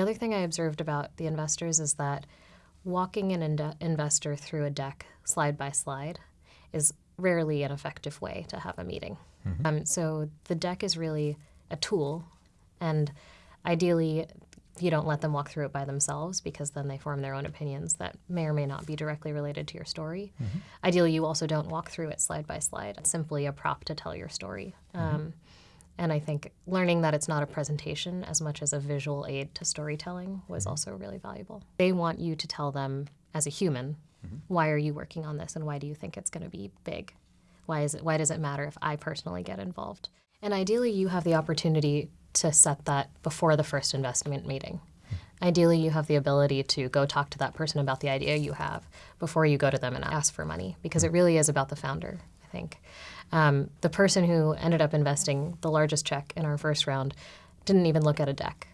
The other thing I observed about the investors is that walking an ind- investor through a deck slide by slide is rarely an effective way to have a meeting. Um, so the deck is really a tool, and ideally, you don't let them walk through it by themselves because then they form their own opinions that may or may not be directly related to your story. Ideally, you also don't walk through it slide by slide. It's simply a prop to tell your story. Um, and I think learning that it's not a presentation as much as a visual aid to storytelling was mm-hmm. also really valuable. They want you to tell them as a human, mm-hmm. why are you working on this and why do you think it's going to be big? Why is it why does it matter if I personally get involved? And ideally you have the opportunity to set that before the first investment meeting. Mm-hmm. Ideally you have the ability to go talk to that person about the idea you have before you go to them and ask for money because it really is about the founder, think. Um, the person who ended up investing the largest check in our first round didn't even look at a deck.